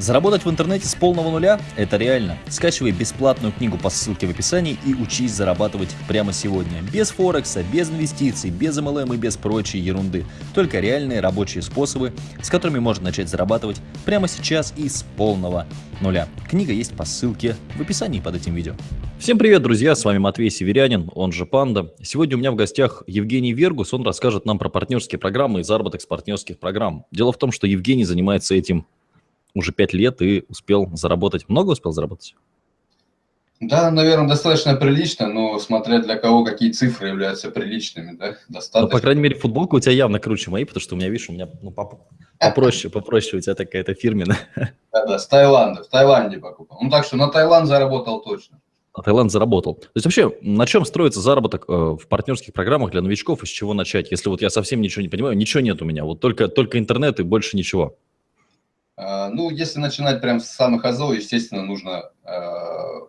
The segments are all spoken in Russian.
Заработать в интернете с полного нуля – это реально. Скачивай бесплатную книгу по ссылке в описании и учись зарабатывать прямо сегодня. Без Форекса, без инвестиций, без MLM и без прочей ерунды. Только реальные рабочие способы, с которыми можно начать зарабатывать прямо сейчас и с полного нуля. Книга есть по ссылке в описании под этим видео. Всем привет, друзья, с вами Матвей Северянин, он же Панда. Сегодня у меня в гостях Евгений Вергус, он расскажет нам про партнерские программы и заработок с партнерских программ. Дело в том, что Евгений занимается этим уже пять лет и успел заработать. Много успел заработать? Да, наверное, достаточно прилично, но смотря для кого какие цифры являются приличными, да, достаточно. Ну, по крайней мере, футболка у тебя явно круче моей, потому что у меня, видишь, у меня ну, попроще, попроще у тебя такая-то фирменная. Да-да, с Таиланда, в Таиланде покупал. Ну, так что на Таиланд заработал точно. На Таиланд заработал. То есть вообще, на чем строится заработок э, в партнерских программах для новичков, и с чего начать? Если вот я совсем ничего не понимаю, ничего нет у меня, вот только, только интернет и больше ничего. А, ну, если начинать прям с самых азов, естественно, нужно а,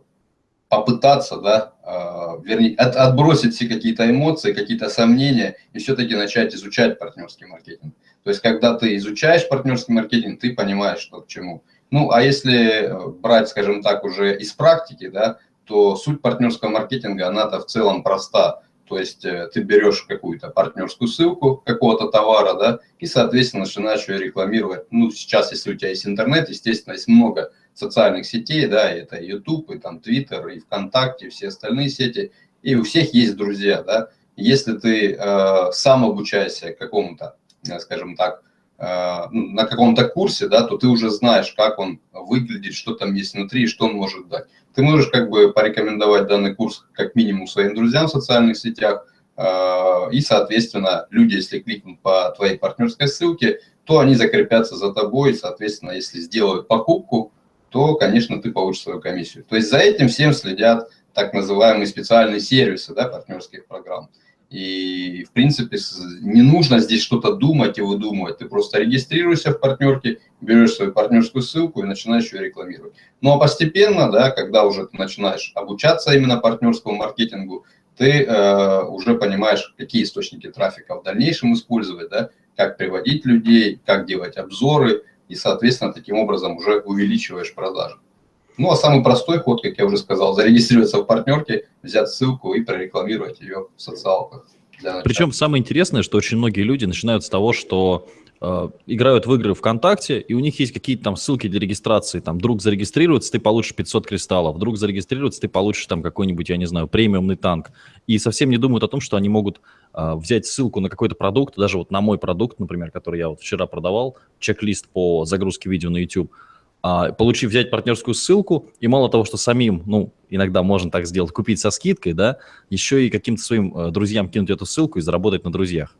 попытаться, да, а, вернее, от, отбросить все какие-то эмоции, какие-то сомнения и все-таки начать изучать партнерский маркетинг. То есть, когда ты изучаешь партнерский маркетинг, ты понимаешь, что к чему. Ну, а если э, брать, скажем так, уже из практики, да, то суть партнерского маркетинга, она-то в целом проста. То есть э, ты берешь какую-то партнерскую ссылку какого-то товара, да, и, соответственно, начинаешь ее рекламировать. Ну, сейчас, если у тебя есть интернет, естественно, есть много социальных сетей, да, это YouTube, и там Twitter, и ВКонтакте, и все остальные сети, и у всех есть друзья, да. Если ты э, сам обучаешься какому-то, э, скажем так, на каком-то курсе, да, то ты уже знаешь, как он выглядит, что там есть внутри, и что он может дать ты можешь как бы порекомендовать данный курс как минимум своим друзьям в социальных сетях, а, и, соответственно, люди, если кликнут по твоей партнерской ссылке, то они закрепятся за тобой, и, соответственно, если сделают покупку, то, конечно, ты получишь свою комиссию. То есть за этим всем следят так называемые специальные сервисы да, партнерских программ. И, в принципе, не нужно здесь что-то думать и выдумывать. Ты просто регистрируешься в партнерке, берешь свою партнерскую ссылку и начинаешь ее рекламировать. Ну, а постепенно, да, когда уже ты начинаешь обучаться именно партнерскому маркетингу, ты э, уже понимаешь, какие источники трафика в дальнейшем использовать, да, как приводить людей, как делать обзоры, и, соответственно, таким образом уже увеличиваешь продажи. Ну, а самый простой ход, как я уже сказал, зарегистрироваться в партнерке, взять ссылку и прорекламировать ее в социалках. Причем самое интересное, что очень многие люди начинают с того, что э, играют в игры ВКонтакте, и у них есть какие-то там ссылки для регистрации, там, вдруг зарегистрируется, ты получишь 500 кристаллов, вдруг зарегистрируется, ты получишь там какой-нибудь, я не знаю, премиумный танк, и совсем не думают о том, что они могут э, взять ссылку на какой-то продукт, даже вот на мой продукт, например, который я вот вчера продавал, чек-лист по загрузке видео на YouTube, получив взять партнерскую ссылку, и мало того, что самим, ну, иногда можно так сделать, купить со скидкой, да, еще и каким-то своим э, друзьям кинуть эту ссылку и заработать на друзьях.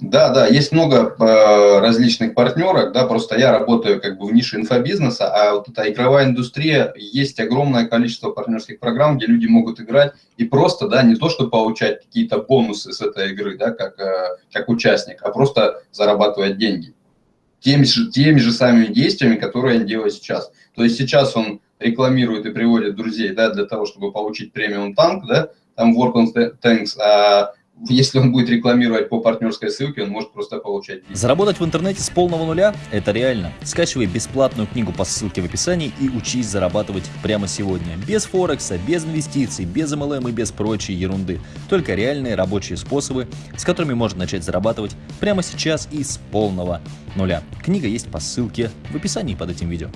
Да, да, есть много э, различных партнерок, да, просто я работаю как бы в нише инфобизнеса, а вот эта игровая индустрия, есть огромное количество партнерских программ, где люди могут играть и просто, да, не то, что получать какие-то бонусы с этой игры, да, как, э, как участник, а просто зарабатывать деньги теми же, теми же самыми действиями, которые он делает сейчас. То есть сейчас он рекламирует и приводит друзей, да, для того, чтобы получить премиум танк, да, там Work on Tanks, а если он будет рекламировать по партнерской ссылке, он может просто получать деньги. Заработать в интернете с полного нуля – это реально. Скачивай бесплатную книгу по ссылке в описании и учись зарабатывать прямо сегодня. Без Форекса, без инвестиций, без MLM и без прочей ерунды. Только реальные рабочие способы, с которыми можно начать зарабатывать прямо сейчас и с полного нуля. Книга есть по ссылке в описании под этим видео.